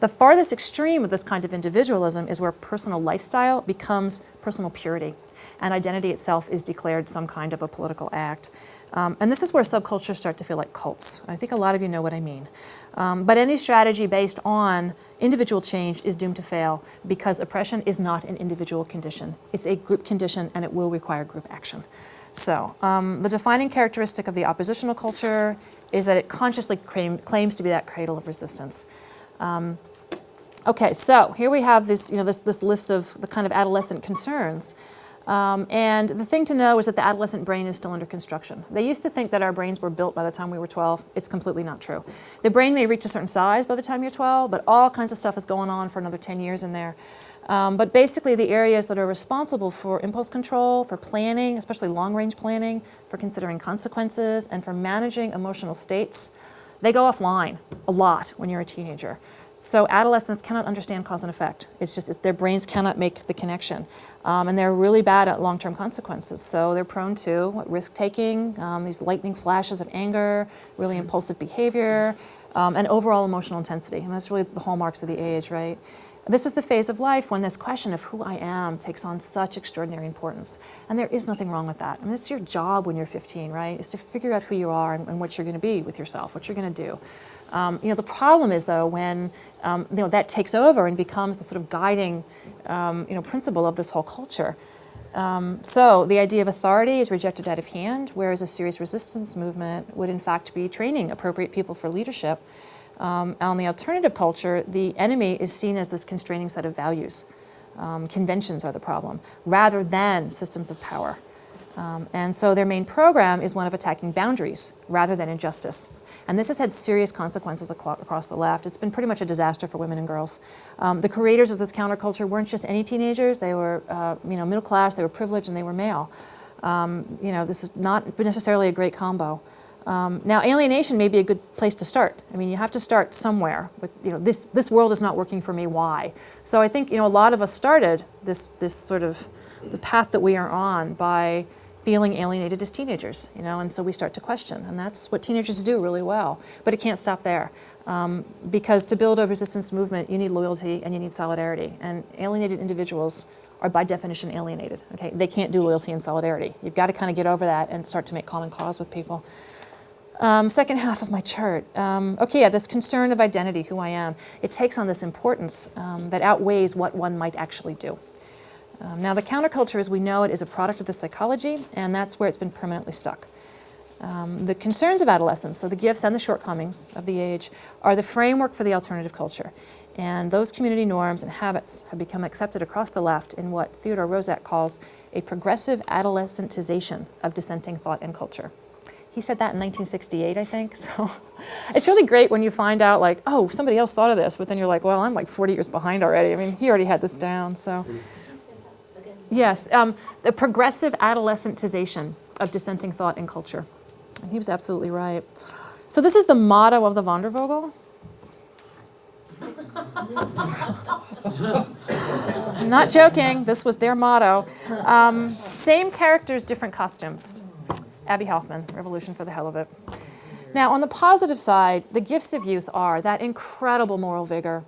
The farthest extreme of this kind of individualism is where personal lifestyle becomes personal purity and identity itself is declared some kind of a political act. Um, and this is where subcultures start to feel like cults. I think a lot of you know what I mean. Um, but any strategy based on individual change is doomed to fail because oppression is not an individual condition. It's a group condition and it will require group action. So um, the defining characteristic of the oppositional culture is that it consciously claim, claims to be that cradle of resistance. Um, okay, so here we have this, you know, this, this list of the kind of adolescent concerns. Um, and the thing to know is that the adolescent brain is still under construction. They used to think that our brains were built by the time we were 12. It's completely not true. The brain may reach a certain size by the time you're 12, but all kinds of stuff is going on for another 10 years in there. Um, but basically the areas that are responsible for impulse control, for planning, especially long-range planning, for considering consequences, and for managing emotional states, they go offline a lot when you're a teenager. So adolescents cannot understand cause and effect. It's just it's, their brains cannot make the connection. Um, and they're really bad at long-term consequences. So they're prone to risk-taking, um, these lightning flashes of anger, really impulsive behavior, um, and overall emotional intensity. And that's really the hallmarks of the age, right? This is the phase of life when this question of who I am takes on such extraordinary importance. And there is nothing wrong with that. I mean, it's your job when you're 15, right? Is to figure out who you are and, and what you're going to be with yourself, what you're going to do. Um, you know, the problem is though when um, you know, that takes over and becomes the sort of guiding um, you know, principle of this whole culture. Um, so the idea of authority is rejected out of hand, whereas a serious resistance movement would in fact be training appropriate people for leadership. Um, on the alternative culture, the enemy is seen as this constraining set of values. Um, conventions are the problem, rather than systems of power. and so their main program is one of attacking boundaries rather than injustice. And this has had serious consequences across the left. It's been pretty much a disaster for women and girls. Um, the creators of this counterculture weren't just any teenagers. They were, uh, you know, middle class, they were privileged, and they were male. Um, you know, this is not necessarily a great combo. Um, now, alienation may be a good place to start. I mean, you have to start somewhere with, you know, this, this world is not working for me, why? So I think, you know, a lot of us started this, this sort of, the path that we are on by feeling alienated as teenagers, you know, and so we start to question, and that's what teenagers do really well. But it can't stop there, um, because to build a resistance movement, you need loyalty and you need solidarity, and alienated individuals are by definition alienated, okay? They can't do loyalty and solidarity. You've got to kind of get over that and start to make common cause with people. Um, second half of my chart. Um, okay, yeah, this concern of identity, who I am, it takes on this importance um, that outweighs what one might actually do. Um, now the counterculture as we know it is a product of the psychology and that's where it's been permanently stuck. Um, the concerns of adolescence, so the gifts and the shortcomings of the age, are the framework for the alternative culture. And those community norms and habits have become accepted across the left in what Theodore Roszak calls a progressive adolescentization of dissenting thought and culture. He said that in 1968, I think. So it's really great when you find out like, oh, somebody else thought of this, but then you're like, well, I'm like 40 years behind already. I mean, he already had this down. So. Yes, um, the progressive adolescentization of dissenting thought and culture. And he was absolutely right. So this is the motto of the Wandervogel. I'm not joking, this was their motto. Um, same characters, different costumes. Abbie Hoffman, Revolution for the Hell of It. Now, on the positive side, the gifts of youth are that incredible moral vigor,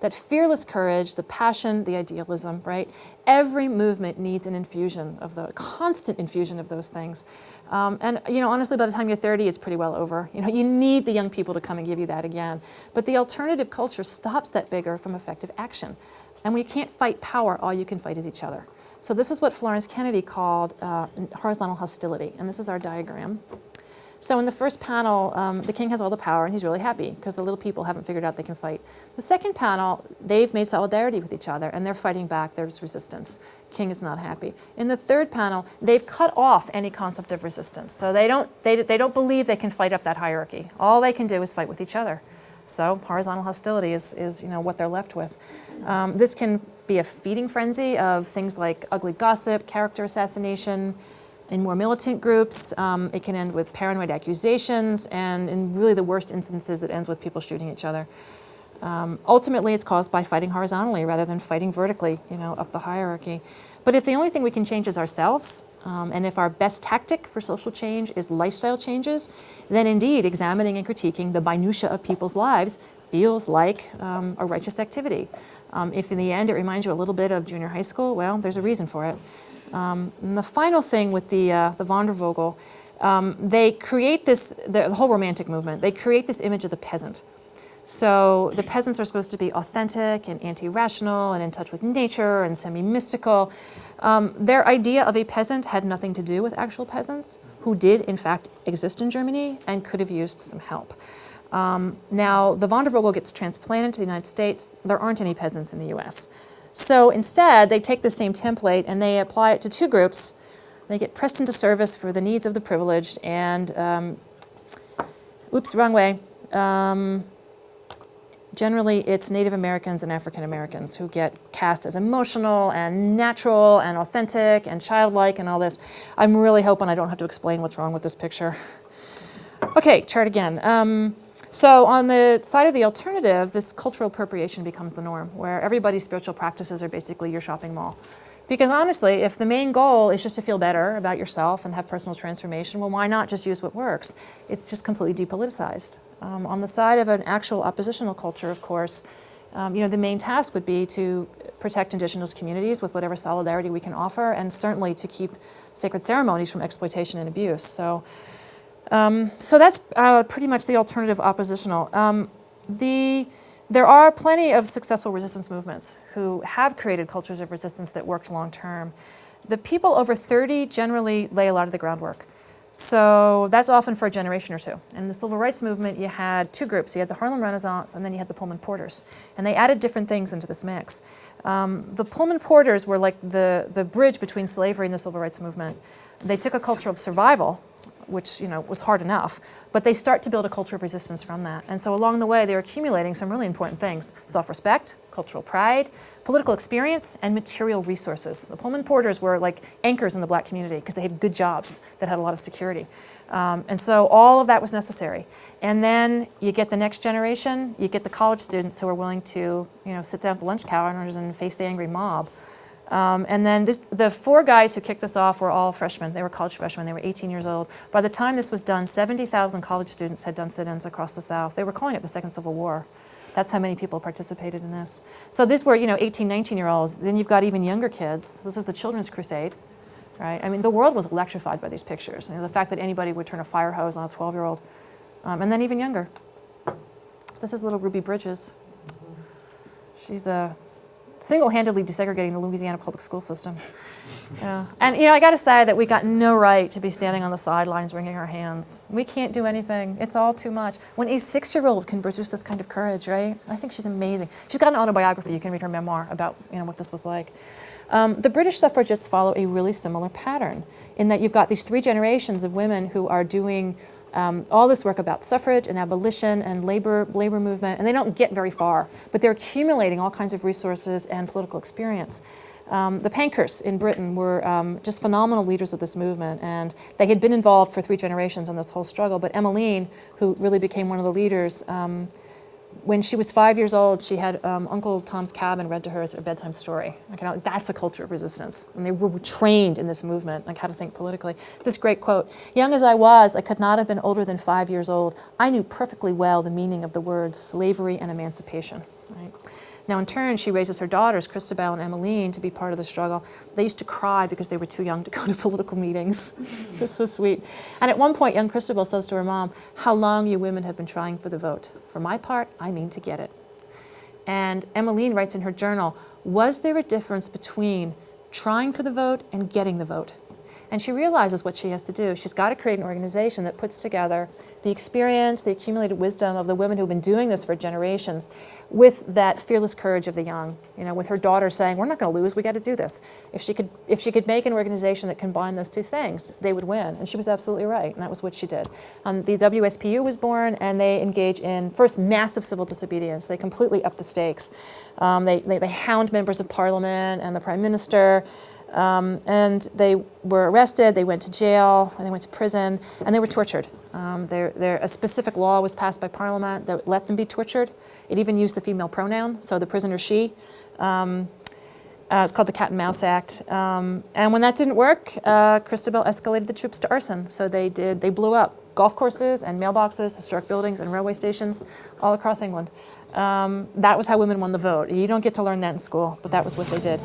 that fearless courage, the passion, the idealism, right? Every movement needs an infusion of the constant infusion of those things. Um, and you know, honestly, by the time you're 30, it's pretty well over. You know, you need the young people to come and give you that again. But the alternative culture stops that vigor from effective action. And when you can't fight power, all you can fight is each other. So this is what Florence Kennedy called uh, horizontal hostility. And this is our diagram. So in the first panel, um, the king has all the power and he's really happy because the little people haven't figured out they can fight. The second panel, they've made solidarity with each other and they're fighting back, there's resistance. King is not happy. In the third panel, they've cut off any concept of resistance. So they don't, they, they don't believe they can fight up that hierarchy. All they can do is fight with each other. So horizontal hostility is, is you know, what they're left with. Um, this can be a feeding frenzy of things like ugly gossip, character assassination, in more militant groups, um, it can end with paranoid accusations, and in really the worst instances, it ends with people shooting each other. Um, ultimately, it's caused by fighting horizontally rather than fighting vertically, you know, up the hierarchy. But if the only thing we can change is ourselves, um, and if our best tactic for social change is lifestyle changes, then indeed examining and critiquing the minutia of people's lives feels like um, a righteous activity. Um, if in the end it reminds you a little bit of junior high school, well, there's a reason for it. Um, and the final thing with the, uh, the Wandervogel, um, they create this, the, the whole romantic movement, they create this image of the peasant. So the peasants are supposed to be authentic and anti-rational and in touch with nature and semi-mystical. Um, their idea of a peasant had nothing to do with actual peasants who did in fact exist in Germany and could have used some help. Um, now the Wandervogel gets transplanted to the United States. There aren't any peasants in the US. So instead they take the same template and they apply it to two groups. They get pressed into service for the needs of the privileged and, um, oops, wrong way. Um, generally it's Native Americans and African Americans who get cast as emotional and natural and authentic and childlike and all this. I'm really hoping I don't have to explain what's wrong with this picture. Okay, chart again. Um, so on the side of the alternative, this cultural appropriation becomes the norm, where everybody's spiritual practices are basically your shopping mall. Because honestly, if the main goal is just to feel better about yourself and have personal transformation, well, why not just use what works? It's just completely depoliticized. Um, on the side of an actual oppositional culture, of course, um, you know, the main task would be to protect indigenous communities with whatever solidarity we can offer, and certainly to keep sacred ceremonies from exploitation and abuse. So, um, so that's uh, pretty much the alternative oppositional. Um, the, there are plenty of successful resistance movements who have created cultures of resistance that worked long term. The people over 30 generally lay a lot of the groundwork. So that's often for a generation or two. In the civil rights movement, you had two groups. You had the Harlem Renaissance, and then you had the Pullman Porters. And they added different things into this mix. Um, the Pullman Porters were like the, the bridge between slavery and the civil rights movement. They took a culture of survival, which you know was hard enough, but they start to build a culture of resistance from that. And so along the way, they're accumulating some really important things: self-respect, cultural pride, political experience, and material resources. The Pullman Porters were like anchors in the black community because they had good jobs that had a lot of security. Um, and so all of that was necessary. And then you get the next generation, you get the college students who are willing to you know, sit down at the lunch counters and face the angry mob. Um, and then this, the four guys who kicked this off were all freshmen. They were college freshmen. They were 18 years old. By the time this was done, 70,000 college students had done sit-ins across the South. They were calling it the Second Civil War. That's how many people participated in this. So these were, you know, 18, 19-year-olds. Then you've got even younger kids. This is the Children's Crusade, right? I mean, the world was electrified by these pictures. You know, the fact that anybody would turn a fire hose on a 12-year-old, um, and then even younger. This is little Ruby Bridges. She's a single-handedly desegregating the Louisiana public school system. Yeah. And you know, I got to say that we got no right to be standing on the sidelines wringing our hands. We can't do anything. It's all too much. When a six-year-old can produce this kind of courage, right? I think she's amazing. She's got an autobiography. You can read her memoir about you know what this was like. Um, the British suffragists follow a really similar pattern in that you've got these three generations of women who are doing um, all this work about suffrage and abolition and labor, labor movement, and they don't get very far, but they're accumulating all kinds of resources and political experience. Um, the Pankhursts in Britain were um, just phenomenal leaders of this movement, and they had been involved for three generations in this whole struggle. But Emmeline, who really became one of the leaders, um, when she was five years old, she had um, Uncle Tom's Cabin read to her as a bedtime story. Like, that's a culture of resistance. And they were trained in this movement, like how to think politically. This great quote, young as I was, I could not have been older than five years old. I knew perfectly well the meaning of the words slavery and emancipation. Now in turn, she raises her daughters, Christabel and Emmeline, to be part of the struggle. They used to cry because they were too young to go to political meetings. it was so sweet. And at one point, young Christabel says to her mom, how long you women have been trying for the vote. For my part, I mean to get it. And Emmeline writes in her journal, was there a difference between trying for the vote and getting the vote? And she realizes what she has to do. She's got to create an organization that puts together the experience, the accumulated wisdom of the women who've been doing this for generations with that fearless courage of the young, you know, with her daughter saying, we're not going to lose, we got to do this. If she, could, if she could make an organization that combined those two things, they would win. And she was absolutely right, and that was what she did. Um, the WSPU was born, and they engage in, first, massive civil disobedience. They completely up the stakes. Um, they, they, they hound members of parliament and the prime minister. Um, and they were arrested, they went to jail, and they went to prison, and they were tortured. Um, there, there, a specific law was passed by Parliament that let them be tortured. It even used the female pronoun, so the prisoner she. Um, uh, it's called the Cat and Mouse Act. Um, and when that didn't work, uh, Christabel escalated the troops to arson. So they did, they blew up golf courses and mailboxes, historic buildings and railway stations all across England. Um, that was how women won the vote. You don't get to learn that in school, but that was what they did.